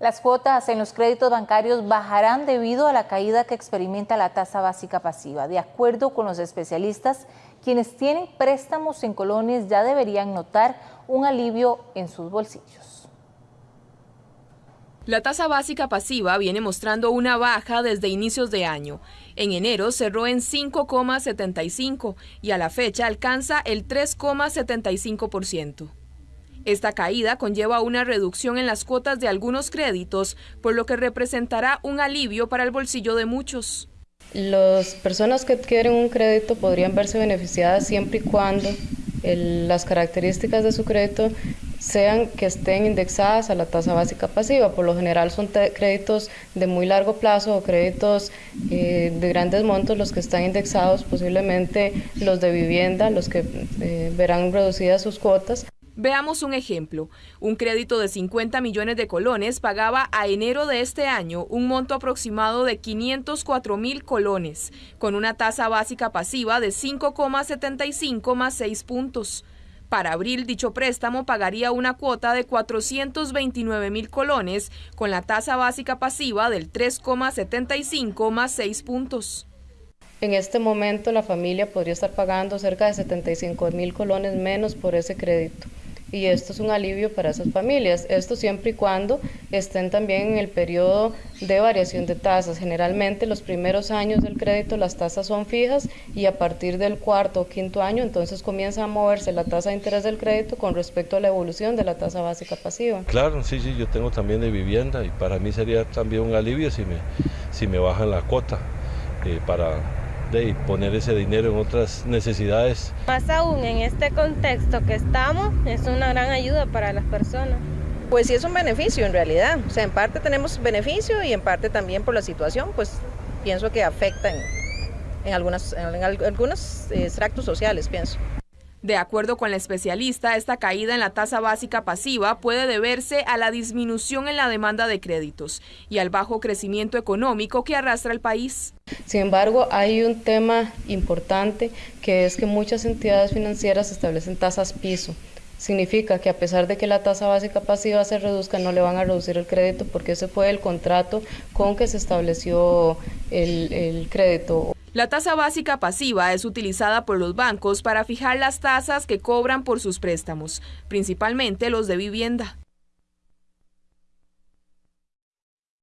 Las cuotas en los créditos bancarios bajarán debido a la caída que experimenta la tasa básica pasiva. De acuerdo con los especialistas, quienes tienen préstamos en colones ya deberían notar un alivio en sus bolsillos. La tasa básica pasiva viene mostrando una baja desde inicios de año. En enero cerró en 5,75 y a la fecha alcanza el 3,75%. Esta caída conlleva una reducción en las cuotas de algunos créditos, por lo que representará un alivio para el bolsillo de muchos. Las personas que adquieren un crédito podrían verse beneficiadas siempre y cuando las características de su crédito sean que estén indexadas a la tasa básica pasiva. Por lo general son créditos de muy largo plazo o créditos eh, de grandes montos los que están indexados, posiblemente los de vivienda, los que eh, verán reducidas sus cuotas. Veamos un ejemplo. Un crédito de 50 millones de colones pagaba a enero de este año un monto aproximado de 504 mil colones, con una tasa básica pasiva de 5,75 más 6 puntos. Para abril, dicho préstamo pagaría una cuota de 429 mil colones, con la tasa básica pasiva del 3,75 más 6 puntos. En este momento la familia podría estar pagando cerca de 75 mil colones menos por ese crédito y esto es un alivio para esas familias. Esto siempre y cuando estén también en el periodo de variación de tasas. Generalmente los primeros años del crédito las tasas son fijas y a partir del cuarto o quinto año entonces comienza a moverse la tasa de interés del crédito con respecto a la evolución de la tasa básica pasiva. Claro, sí, sí, yo tengo también de vivienda y para mí sería también un alivio si me, si me bajan la cuota eh, para de poner ese dinero en otras necesidades. Más aún en este contexto que estamos, es una gran ayuda para las personas. Pues sí es un beneficio en realidad, o sea, en parte tenemos beneficio y en parte también por la situación, pues pienso que afecta en, en, algunas, en algunos extractos sociales, pienso. De acuerdo con la especialista, esta caída en la tasa básica pasiva puede deberse a la disminución en la demanda de créditos y al bajo crecimiento económico que arrastra el país. Sin embargo, hay un tema importante que es que muchas entidades financieras establecen tasas piso. Significa que a pesar de que la tasa básica pasiva se reduzca, no le van a reducir el crédito porque ese fue el contrato con que se estableció el, el crédito. La tasa básica pasiva es utilizada por los bancos para fijar las tasas que cobran por sus préstamos, principalmente los de vivienda.